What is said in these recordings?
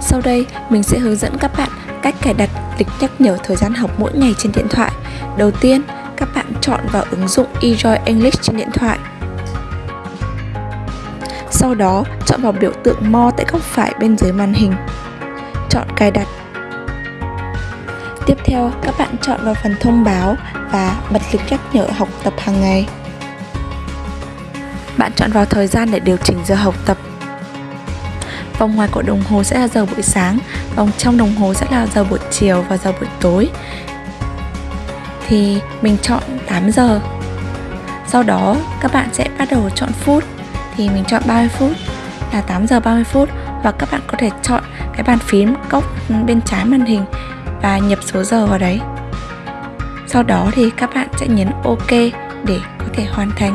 Sau đây, mình sẽ hướng dẫn các bạn cách cài đặt lịch nhắc nhở thời gian học mỗi ngày trên điện thoại. Đầu tiên, các bạn chọn vào ứng dụng eJoy English trên điện thoại. Sau đó, chọn vào biểu tượng More tại góc phải bên dưới màn hình. Chọn cài đặt. Tiếp theo, các bạn chọn vào phần thông báo và bật lịch nhắc nhở học tập hàng ngày. Bạn chọn vào thời gian để điều chỉnh giờ học tập Vòng ngoài của đồng hồ sẽ là giờ buổi sáng, Vòng trong đồng hồ sẽ là giờ buổi chiều và giờ buổi tối. Thì mình chọn 8 giờ. Sau đó, các bạn sẽ bắt đầu chọn phút. Thì mình chọn 30 phút là 8 giờ 30 phút Và các bạn có thể chọn cái bàn phím góc bên trái màn hình Và nhập số giờ vào đấy. Sau đó thì các bạn sẽ nhấn OK để có thể hoàn thành.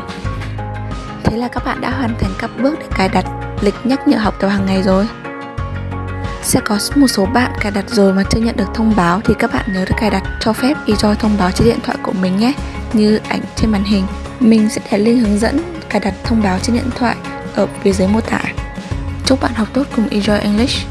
Thế là các bạn đã hoàn thành các bước để cài đặt lịch nhắc nhở học tập hàng ngày rồi. Sẽ có một số bạn cài đặt rồi mà chưa nhận được thông báo thì các bạn nhớ được cài đặt cho phép eJoy thông báo trên điện thoại của mình nhé, như ảnh trên màn hình. Mình sẽ để link hướng dẫn cài đặt thông báo trên điện thoại ở phía dưới mô tả. Chúc bạn học tốt cùng eJoy English.